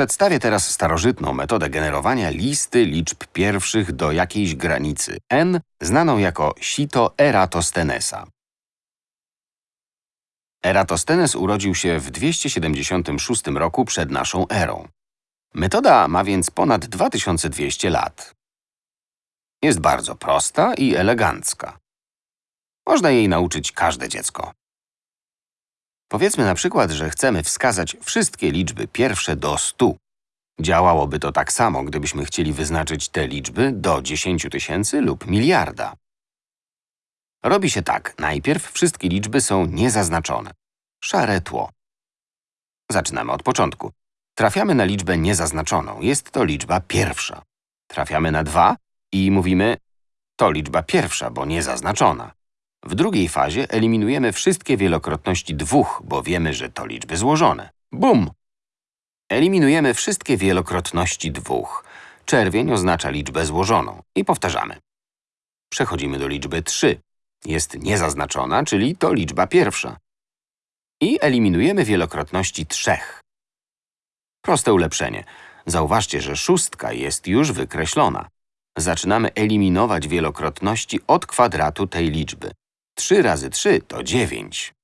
Przedstawię teraz starożytną metodę generowania listy liczb pierwszych do jakiejś granicy n, znaną jako sito Eratosthenesa. Eratosthenes urodził się w 276 roku przed naszą erą. Metoda ma więc ponad 2200 lat. Jest bardzo prosta i elegancka. Można jej nauczyć każde dziecko. Powiedzmy na przykład, że chcemy wskazać wszystkie liczby pierwsze do 100. Działałoby to tak samo, gdybyśmy chcieli wyznaczyć te liczby do 10 tysięcy lub miliarda. Robi się tak. Najpierw wszystkie liczby są niezaznaczone. Szare tło. Zaczynamy od początku. Trafiamy na liczbę niezaznaczoną. Jest to liczba pierwsza. Trafiamy na 2 i mówimy to liczba pierwsza, bo niezaznaczona. W drugiej fazie eliminujemy wszystkie wielokrotności dwóch, bo wiemy, że to liczby złożone. Bum! Eliminujemy wszystkie wielokrotności dwóch. Czerwień oznacza liczbę złożoną. I powtarzamy. Przechodzimy do liczby 3. Jest niezaznaczona, czyli to liczba pierwsza. I eliminujemy wielokrotności trzech. Proste ulepszenie. Zauważcie, że szóstka jest już wykreślona. Zaczynamy eliminować wielokrotności od kwadratu tej liczby. 3 razy 3 to 9.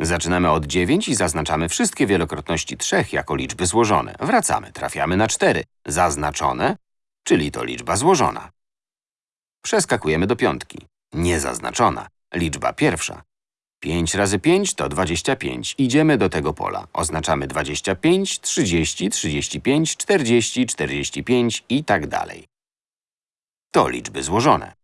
Zaczynamy od 9 i zaznaczamy wszystkie wielokrotności 3 jako liczby złożone. Wracamy, trafiamy na 4. Zaznaczone, czyli to liczba złożona. Przeskakujemy do piątki. Niezaznaczona, liczba pierwsza. 5 razy 5 to 25. Idziemy do tego pola. Oznaczamy 25, 30, 35, 40, 45 i tak dalej. To liczby złożone.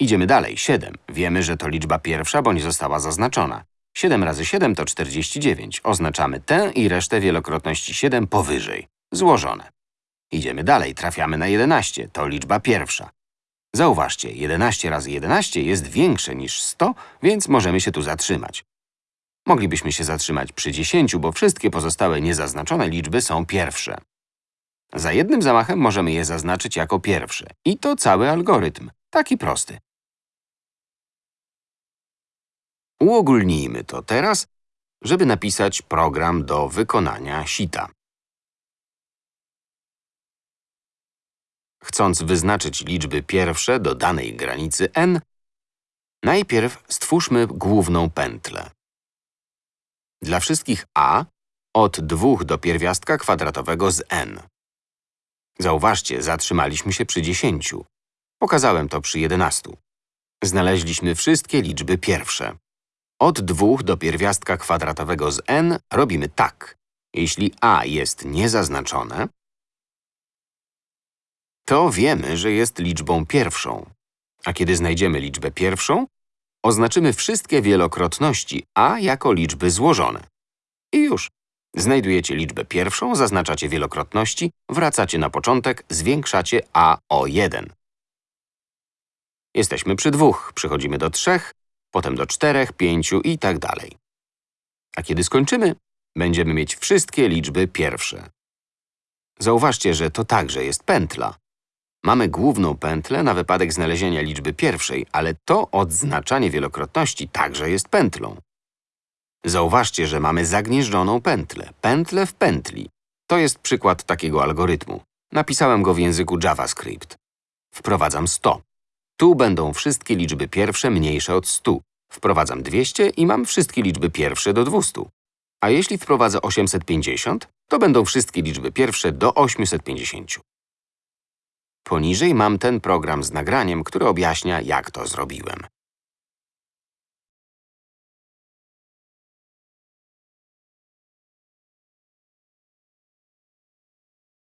Idziemy dalej. 7. Wiemy, że to liczba pierwsza, bo nie została zaznaczona. 7 razy 7 to 49. Oznaczamy tę i resztę wielokrotności 7 powyżej. Złożone. Idziemy dalej. Trafiamy na 11. To liczba pierwsza. Zauważcie, 11 razy 11 jest większe niż 100, więc możemy się tu zatrzymać. Moglibyśmy się zatrzymać przy 10, bo wszystkie pozostałe niezaznaczone liczby są pierwsze. Za jednym zamachem możemy je zaznaczyć jako pierwsze. I to cały algorytm. Taki prosty. Uogólnijmy to teraz, żeby napisać program do wykonania sita. Chcąc wyznaczyć liczby pierwsze do danej granicy n, najpierw stwórzmy główną pętlę. Dla wszystkich a od 2 do pierwiastka kwadratowego z n. Zauważcie, zatrzymaliśmy się przy 10. Pokazałem to przy 11. Znaleźliśmy wszystkie liczby pierwsze. Od 2 do pierwiastka kwadratowego z n robimy tak. Jeśli a jest niezaznaczone, to wiemy, że jest liczbą pierwszą. A kiedy znajdziemy liczbę pierwszą, oznaczymy wszystkie wielokrotności a jako liczby złożone. I już. Znajdujecie liczbę pierwszą, zaznaczacie wielokrotności, wracacie na początek, zwiększacie a o 1. Jesteśmy przy dwóch, przechodzimy do trzech, potem do czterech, pięciu i tak dalej. A kiedy skończymy, będziemy mieć wszystkie liczby pierwsze. Zauważcie, że to także jest pętla. Mamy główną pętlę na wypadek znalezienia liczby pierwszej, ale to odznaczanie wielokrotności także jest pętlą. Zauważcie, że mamy zagnieżdżoną pętlę, pętlę w pętli. To jest przykład takiego algorytmu. Napisałem go w języku JavaScript. Wprowadzam 100. Tu będą wszystkie liczby pierwsze mniejsze od 100. Wprowadzam 200 i mam wszystkie liczby pierwsze do 200. A jeśli wprowadzę 850, to będą wszystkie liczby pierwsze do 850. Poniżej mam ten program z nagraniem, który objaśnia, jak to zrobiłem.